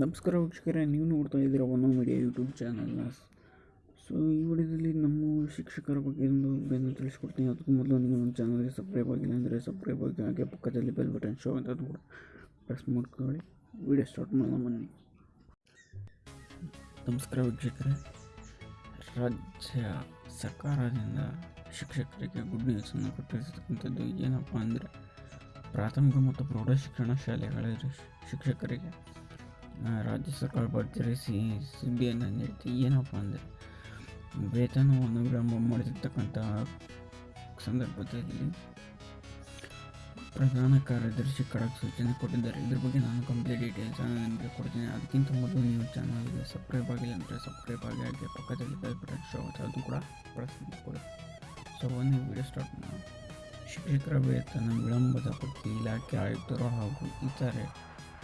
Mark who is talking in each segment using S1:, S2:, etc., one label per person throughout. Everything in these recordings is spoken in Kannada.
S1: ನಮಸ್ಕಾರ ವೀಕ್ಷಕರೇ, ನೀವು ನೋಡ್ತಾ ಇದ್ದೀರಾ ಒನ್ ಮೀಡಿಯಾ ಯೂಟ್ಯೂಬ್ ಚಾನಲ್ನ ಸೊ ಈ ವಿಡಿಯೋದಲ್ಲಿ ನಮ್ಮ ಶಿಕ್ಷಕರ ಬಗ್ಗೆ ಒಂದು ಬೆನ್ನು ತಿಳಿಸ್ಕೊಡ್ತೀನಿ. ಅದಕ್ಕೂ ಮೊದಲು ನೀವು ನಮ್ಮ ಚಾನಲ್ಗೆ ಸಬ್ಸ್ಕ್ರೈಬ್ ಆಗಿಲ್ಲ ಅಂದರೆ ಸಬ್ಸ್ಕ್ರೈಬ್ ಆಗಿ, ಹಾಗೆ ಪಕ್ಕದಲ್ಲಿ ಬೆಲ್ ಬಟನ್ ಶೋ ಅಂತ ಅದು ಕೂಡ ಪ್ರೆಸ್ ಮಾಡ್ಕೊಳ್ಳಿ. ವಿಡಿಯೋ ಸ್ಟಾರ್ಟ್ ಮಾಡೋಣ, ಬನ್ನಿ. ನಮಸ್ಕಾರ ವೀಕ್ಷಕರೇ. ರಾಜ್ಯ ಸರ್ಕಾರದಿಂದ ಶಿಕ್ಷಕರಿಗೆ ಗುಡ್ ನ್ಯೂಸನ್ನು ಕೊಟ್ಟಿರ್ತಕ್ಕಂಥದ್ದು ಏನಪ್ಪ ಅಂದರೆ ಪ್ರಾಥಮಿಕ ಮತ್ತು ಪ್ರೌಢಶಿಕ್ಷಣ ಶಾಲೆಗಳ ಶಿಕ್ಷಕರಿಗೆ ರಾಜ್ಯ ಸರ್ಕಾರ ಭರ್ಜರಿ ಸಿ ಸುದ್ದಿಯನ್ನು ನೀಡುತ್ತೆ ಏನಪ್ಪ ಅಂದರೆ ವೇತನವನ್ನು ವಿಳಂಬ ಮಾಡಿರ್ತಕ್ಕಂತಹ ಸಂದರ್ಭದಲ್ಲಿ ಪ್ರಧಾನ ಕಾರ್ಯದರ್ಶಿ ಖಡಕ್ ಸೂಚನೆ ಕೊಟ್ಟಿದ್ದಾರೆ. ಇದ್ರ ಬಗ್ಗೆ ನಾನು ಕಂಪ್ಲೀಟ್ ಡೀಟೇಲ್ಸ್ ನಿಮಗೆ ಕೊಡ್ತೀನಿ. ಅದಕ್ಕಿಂತ ಮೊದಲು ನೀವು ಚಾನಲ್ಗೆ ಸಬ್ಸ್ಕ್ರೈಬ್ ಆಗಿಲ್ಲ ಅಂದರೆ ಸಬ್ಸ್ಕ್ರೈಬ್ ಆಗಿ, ಹಾಗೆ ಪಕ್ಕದಲ್ಲಿ ಬಟನ್ ಶೋ ಅದು ಕೂಡ ಪ್ರೆಸ್ ಮಾಡಿಕೊಳ್ಳಿ ಸೊ ಒಂದು ವಿಡಿಯೋ ಸ್ಟಾರ್ಟ್ ಮಾಡೋಣ. ಶಿಕ್ಷಕರ ವೇತನ ವಿಳಂಬದ ಬಗ್ಗೆ ಇಲಾಖೆ ಆಯುಕ್ತರು ಹಾಗೂ ಇತರೆ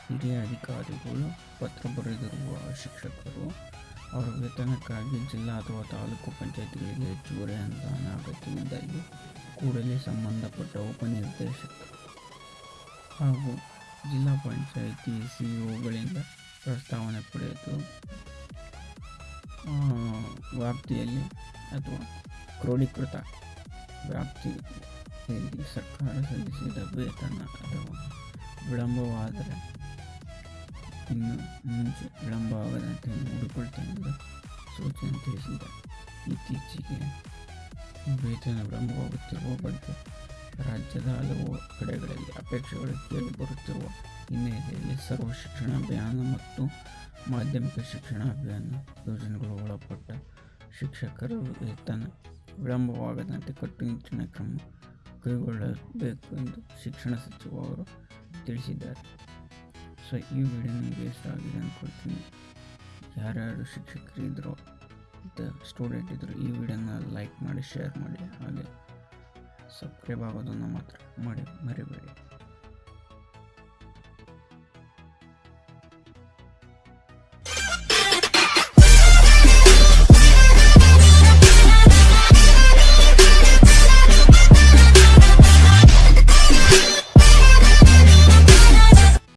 S1: ಹಿರಿಯ ಅಧಿಕಾರಿಗಳು ಪತ್ರ ಬರೆದಿರುವ ಶಿಕ್ಷಕರು, ಅವರ ವೇತನಕ್ಕಾಗಿ ಜಿಲ್ಲಾ ಅಥವಾ ತಾಲೂಕು ಪಂಚಾಯತ್ಗಳಿಗೆ ಹೆಚ್ಚುವರಿ ಅನುದಾನ ಅಗತ್ಯವಿದ್ದಲ್ಲಿ ಕೂಡಲೇ ಸಂಬಂಧಪಟ್ಟ ಉಪನಿರ್ದೇಶಕ ಹಾಗೂ ಜಿಲ್ಲಾ ಪಂಚಾಯಿತಿ ಸಿಇಒಗಳಿಂದ ಪ್ರಸ್ತಾವನೆ ಪಡೆದು ವ್ಯಾಪ್ತಿಯಲ್ಲಿ ಅಥವಾ ಕ್ರೋಢೀಕೃತ ವ್ಯಾಪ್ತಿಯಲ್ಲಿ ಸರ್ಕಾರ ಸಲ್ಲಿಸಿದ ವೇತನ ಅಥವಾ ವಿಳಂಬವಾದರೆ ಇನ್ನು ಮುಂಚೆ ವಿಳಂಬವಾಗದಂತೆ ನೋಡಿಕೊಳ್ತೇನೆ ಎಂದು ಸೂಚನೆ ತಿಳಿಸಿದ್ದಾರೆ ಇತ್ತೀಚೆಗೆ ವೇತನ ವಿಳಂಬವಾಗುತ್ತಿರುವ ಬಗ್ಗೆ ರಾಜ್ಯದ ಹಲವು ಕಡೆಗಳಲ್ಲಿ ಅಪೇಕ್ಷೆಗಳು ಕೇಳಿ ಬರುತ್ತಿರುವ ಹಿನ್ನೆಲೆಯಲ್ಲಿ ಸರ್ವ ಶಿಕ್ಷಣ ಅಭಿಯಾನ ಮತ್ತು ಮಾಧ್ಯಮಿಕ ಶಿಕ್ಷಣ ಅಭಿಯಾನ ಯೋಜನೆಗಳು ಒಳಪಟ್ಟ ಶಿಕ್ಷಕರ ವೇತನ ವಿಳಂಬವಾಗದಂತೆ ಕಟ್ಟುನಿಟ್ಟಿನ ಕ್ರಮ ಕೈಗೊಳ್ಳಬೇಕು ಎಂದು ಶಿಕ್ಷಣ ಸಚಿವರು ತಿಳಿಸಿದ್ದಾರೆ. ಸೊ ಈ ವಿಡಿಯೋನ ಇಷ್ಟ ಆಗಿದೆ ಅಂದ್ಕೊಳ್ತೀನಿ ಯಾರ್ಯಾರು ಶಿಕ್ಷಕರು ಇದ್ದರು ಮತ್ತು ಸ್ಟೂಡೆಂಟ್ ಇದ್ದರು ಈ ವಿಡಿಯೋನ ಲೈಕ್ ಮಾಡಿ ಶೇರ್ ಮಾಡಿ, ಹಾಗೆ ಸಬ್ಸ್ಕ್ರೈಬ್ ಆಗೋದನ್ನು ಮಾತ್ರ ಮಾಡಿ, ಮರಿಬೇಡಿ.